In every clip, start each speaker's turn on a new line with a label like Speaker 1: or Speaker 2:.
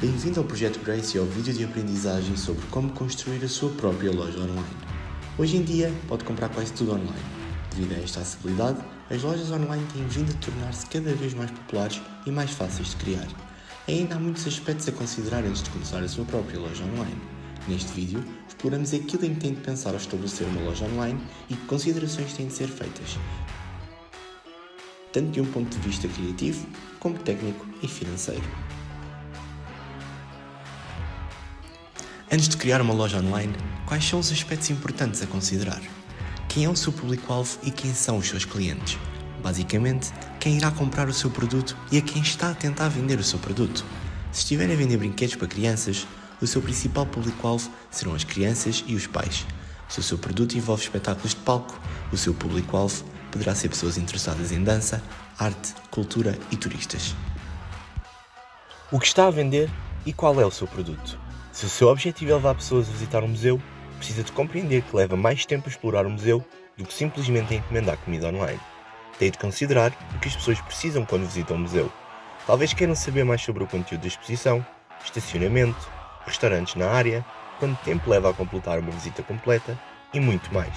Speaker 1: Bem-vindo ao Projeto Grace e ao vídeo de aprendizagem sobre como construir a sua própria loja online. Hoje em dia, pode comprar quase tudo online. Devido a esta acessibilidade, as lojas online têm vindo a tornar-se cada vez mais populares e mais fáceis de criar. Ainda há muitos aspectos a considerar antes de começar a sua própria loja online. Neste vídeo, exploramos aquilo em que tem de pensar ao estabelecer uma loja online e que considerações têm de ser feitas, tanto de um ponto de vista criativo como técnico e financeiro. Antes de criar uma loja online, quais são os aspectos importantes a considerar? Quem é o seu público-alvo e quem são os seus clientes? Basicamente, quem irá comprar o seu produto e a quem está a tentar vender o seu produto. Se estiver a vender brinquedos para crianças, o seu principal público-alvo serão as crianças e os pais. Se o seu produto envolve espetáculos de palco, o seu público-alvo poderá ser pessoas interessadas em dança, arte, cultura e turistas. O que está a vender e qual é o seu produto? Se o seu objetivo é levar pessoas a visitar um museu, precisa de compreender que leva mais tempo a explorar o museu do que simplesmente a encomendar comida online. Tem de considerar o que as pessoas precisam quando visitam o museu. Talvez queiram saber mais sobre o conteúdo da exposição, estacionamento, restaurantes na área, quanto tempo leva a completar uma visita completa e muito mais.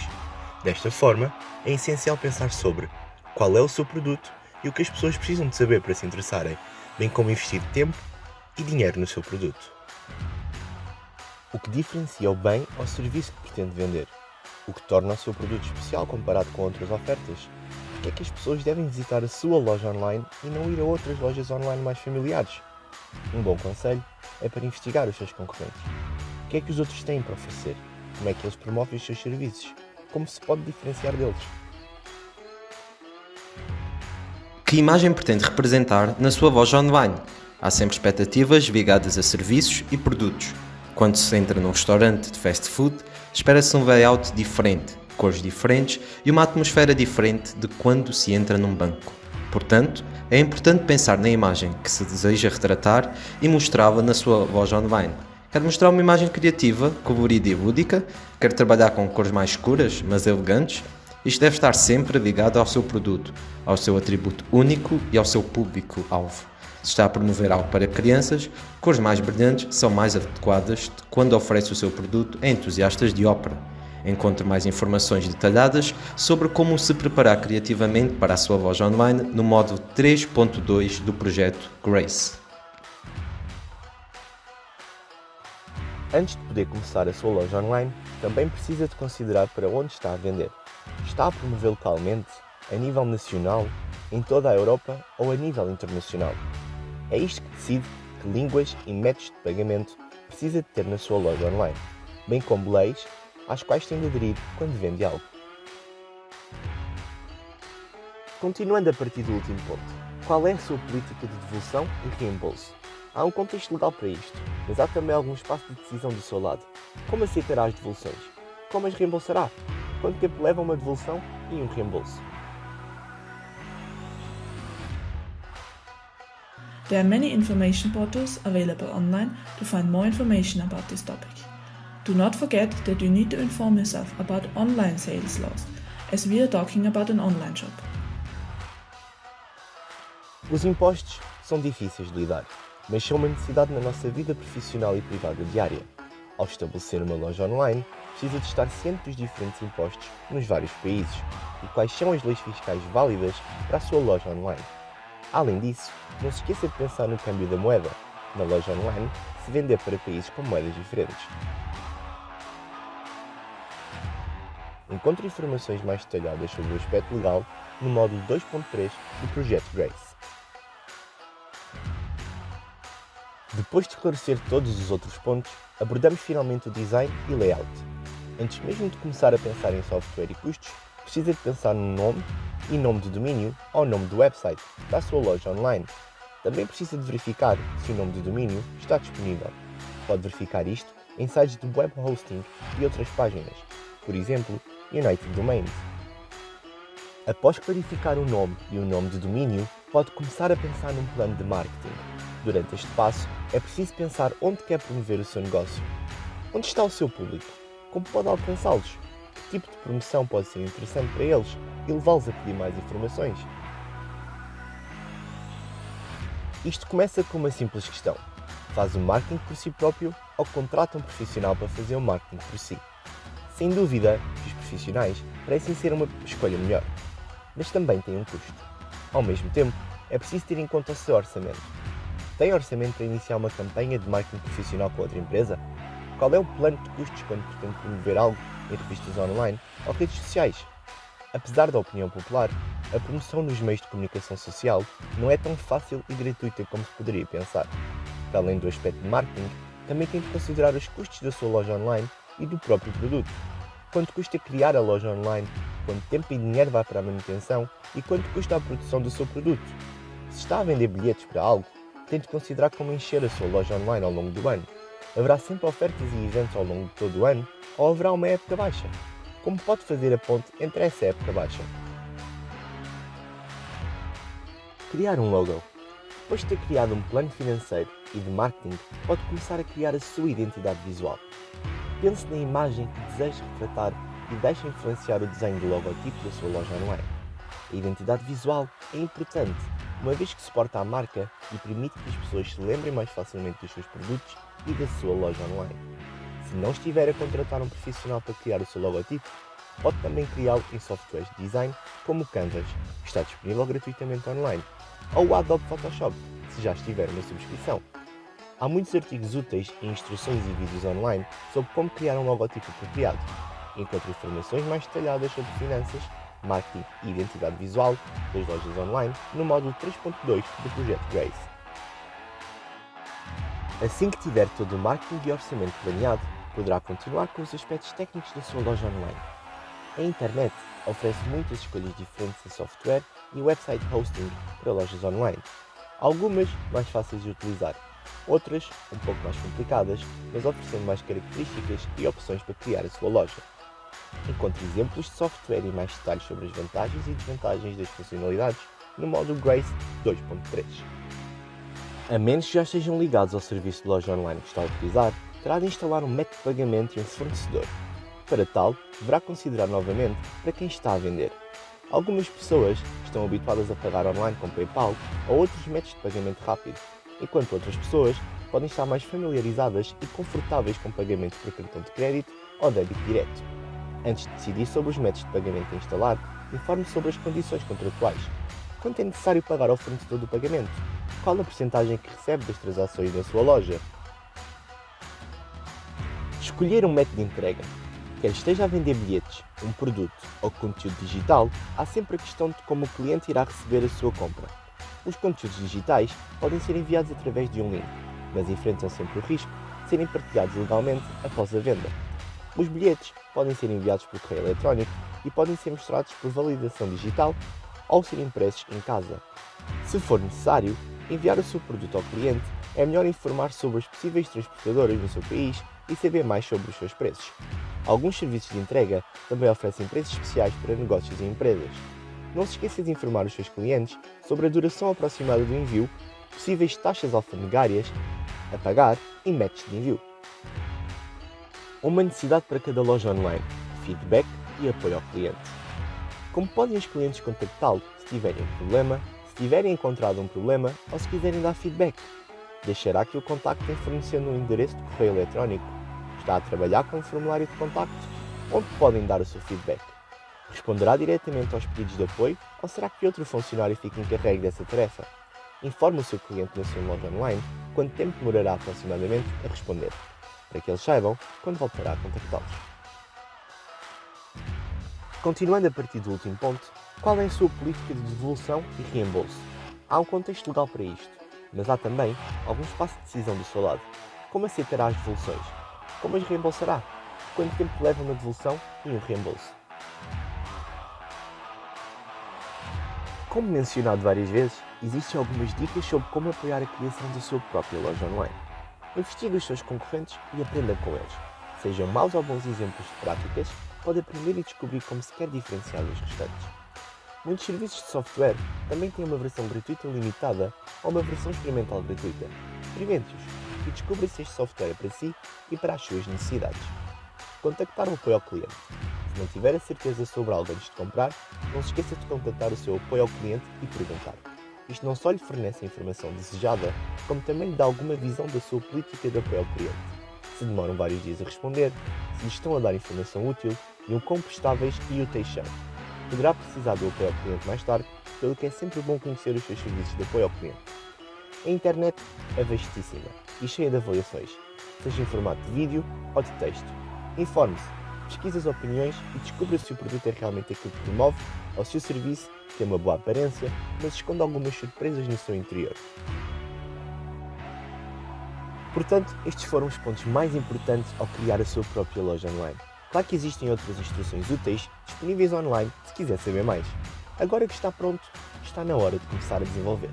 Speaker 1: Desta forma, é essencial pensar sobre qual é o seu produto e o que as pessoas precisam de saber para se interessarem, bem como investir tempo e dinheiro no seu produto o que diferencia o bem ou serviço que pretende vender, o que torna o seu produto especial comparado com outras ofertas, porque é que as pessoas devem visitar a sua loja online e não ir a outras lojas online mais familiares. Um bom conselho é para investigar os seus concorrentes. O que é que os outros têm para oferecer? Como é que eles promovem os seus serviços? Como se pode diferenciar deles?
Speaker 2: Que imagem pretende representar na sua loja online? Há sempre expectativas ligadas a serviços e produtos. Quando se entra num restaurante de fast food, espera-se um layout diferente, cores diferentes e uma atmosfera diferente de quando se entra num banco. Portanto, é importante pensar na imagem que se deseja retratar e mostrá-la na sua loja online. Quer mostrar uma imagem criativa, colorida e lúdica? Quer trabalhar com cores mais escuras, mas elegantes? Isto deve estar sempre ligado ao seu produto, ao seu atributo único e ao seu público-alvo. Se está a promover algo para crianças, cores mais brilhantes são mais adequadas quando oferece o seu produto a entusiastas de ópera. Encontre mais informações detalhadas sobre como se preparar criativamente para a sua loja online no módulo 3.2 do projeto Grace.
Speaker 3: Antes de poder começar a sua loja online, também precisa de considerar para onde está a vender. Está a promover localmente, a nível nacional, em toda a Europa ou a nível internacional. É isto que decide que línguas e métodos de pagamento precisa de ter na sua loja online, bem como leis às quais tem de aderir quando vende algo. Continuando a partir do último ponto, qual é a sua política de devolução e reembolso? Há um contexto legal para isto, mas há também algum espaço de decisão do seu lado. Como aceitará as devoluções? Como as reembolsará? Quanto tempo leva uma devolução e um reembolso?
Speaker 4: There are many information portals available online to find more information about this topic. Do not forget that you need to inform yourself about online sales laws, as we are talking about an online shop.
Speaker 3: Os impostos são difíceis de lidar, mas são uma necessidade na nossa vida profissional e privada diária. Ao estabelecer uma loja online, precisa de estar ciente dos diferentes impostos nos vários países e quais são as leis fiscais válidas para a sua loja online. Além disso, não se esqueça de pensar no câmbio da moeda, na loja online, se vender para países com moedas diferentes. Encontre informações mais detalhadas sobre o aspecto legal no módulo 2.3 do Projeto Grace. Depois de esclarecer todos os outros pontos, abordamos finalmente o design e layout. Antes mesmo de começar a pensar em software e custos, precisa de pensar no nome e nome de domínio ou nome do website da sua loja online. Também precisa de verificar se o nome de domínio está disponível. Pode verificar isto em sites de web hosting e outras páginas, por exemplo, United Domains. Após clarificar o nome e o nome de domínio, pode começar a pensar num plano de marketing. Durante este passo, é preciso pensar onde quer promover o seu negócio. Onde está o seu público? Como pode alcançá-los? Tipo de promoção pode ser interessante para eles e levá-los a pedir mais informações? Isto começa com uma simples questão. Faz o marketing por si próprio ou contrata um profissional para fazer o marketing por si? Sem dúvida que os profissionais parecem ser uma escolha melhor, mas também têm um custo. Ao mesmo tempo, é preciso ter em conta o seu orçamento. Tem orçamento para iniciar uma campanha de marketing profissional com outra empresa? Qual é o plano de custos quando pretende promover algo em revistas online ou redes sociais? Apesar da opinião popular, a promoção nos meios de comunicação social não é tão fácil e gratuita como se poderia pensar. Para além do aspecto de marketing, também tem de considerar os custos da sua loja online e do próprio produto. Quanto custa criar a loja online, quanto tempo e dinheiro vai para a manutenção e quanto custa a produção do seu produto. Se está a vender bilhetes para algo, tente considerar como encher a sua loja online ao longo do ano. Haverá sempre ofertas e eventos ao longo de todo o ano ou haverá uma época baixa? Como pode fazer a ponte entre essa época baixa? Criar um logo. Depois de ter criado um plano financeiro e de marketing, pode começar a criar a sua identidade visual. Pense na imagem que deseja retratar e deixe influenciar o desenho do logotipo da sua loja online. A identidade visual é importante, uma vez que suporta a marca e permite que as pessoas se lembrem mais facilmente dos seus produtos e da sua loja online. Se não estiver a contratar um profissional para criar o seu logotipo, pode também criá-lo em softwares de design como o Canvas, que está disponível gratuitamente online, ou o Adobe Photoshop, se já estiver uma subscrição. Há muitos artigos úteis e instruções e vídeos online sobre como criar um logotipo apropriado. Encontre informações mais detalhadas sobre finanças, marketing e identidade visual das lojas online no módulo 3.2 do projeto Grace. Assim que tiver todo o marketing e orçamento planeado, poderá continuar com os aspectos técnicos da sua loja online. A internet oferece muitas escolhas diferentes de software e website hosting para lojas online. Algumas mais fáceis de utilizar, outras um pouco mais complicadas, mas oferecendo mais características e opções para criar a sua loja. Encontre exemplos de software e mais detalhes sobre as vantagens e desvantagens das funcionalidades no módulo Grace 2.3. A menos que já estejam ligados ao serviço de loja online que está a utilizar, terá de instalar um método de pagamento e um fornecedor. Para tal, deverá considerar novamente para quem está a vender. Algumas pessoas estão habituadas a pagar online com PayPal ou outros métodos de pagamento rápido, enquanto outras pessoas podem estar mais familiarizadas e confortáveis com pagamento por cartão de crédito ou débito direto. Antes de decidir sobre os métodos de pagamento a instalar, informe sobre as condições contratuais. Quanto é necessário pagar ao fornecedor do pagamento? Qual a porcentagem que recebe das transações na sua loja? Escolher um método de entrega. Quer esteja a vender bilhetes, um produto ou conteúdo digital, há sempre a questão de como o cliente irá receber a sua compra. Os conteúdos digitais podem ser enviados através de um link, mas enfrentam sempre o risco de serem partilhados legalmente após a venda. Os bilhetes podem ser enviados por correio eletrónico e podem ser mostrados por validação digital ou ser impressos em casa. Se for necessário, enviar o seu produto ao cliente, é melhor informar sobre as possíveis transportadoras no seu país e saber mais sobre os seus preços. Alguns serviços de entrega também oferecem preços especiais para negócios e empresas. Não se esqueça de informar os seus clientes sobre a duração aproximada do envio, possíveis taxas alfandegárias a pagar e métodos de envio. Uma necessidade para cada loja online: feedback e apoio ao cliente. Como podem os clientes contactá-lo se tiverem um problema, se tiverem encontrado um problema ou se quiserem dar feedback? Deixará que o contactem fornecendo um endereço de correio eletrónico? Está a trabalhar com um formulário de contacto? Onde podem dar o seu feedback? Responderá diretamente aos pedidos de apoio ou será que outro funcionário fica encarregue dessa tarefa? Informe o seu cliente na sua loja online quanto tempo demorará aproximadamente a responder, para que eles saibam quando voltará a contactá-los. Continuando a partir do último ponto, qual é a sua política de devolução e reembolso? Há um contexto legal para isto, mas há também algum espaço de decisão do seu lado. Como aceitará as devoluções? Como as reembolsará? Quanto tempo leva uma devolução e um reembolso? Como mencionado várias vezes, existem algumas dicas sobre como apoiar a criação da sua própria loja online. Investigue os seus concorrentes e aprenda com eles. Sejam maus ou bons exemplos de práticas, pode aprender e descobrir como se quer diferenciar dos restantes. Muitos serviços de software também têm uma versão gratuita limitada ou uma versão experimental gratuita. Experimente-os e descubra se este software é para si e para as suas necessidades. Contactar o apoio ao cliente. Se não tiver a certeza sobre algo antes de comprar, não se esqueça de contactar o seu apoio ao cliente e perguntar. Isto não só lhe fornece a informação desejada, como também lhe dá alguma visão da sua política de apoio ao cliente. Se demoram vários dias a responder, se lhe estão a dar informação útil e o quão prestáveis e úteis são. Poderá precisar do apoio ao cliente mais tarde, pelo que é sempre bom conhecer os seus serviços de apoio ao cliente. A internet é vastíssima e cheia de avaliações, seja em formato de vídeo ou de texto. Informe-se, pesquise as opiniões e descubra se o produto é realmente aquilo que promove ou se o serviço tem uma boa aparência, mas esconde algumas surpresas no seu interior. Portanto, estes foram os pontos mais importantes ao criar a sua própria loja online. Claro que existem outras instruções úteis disponíveis online se quiser saber mais. Agora que está pronto, está na hora de começar a desenvolver.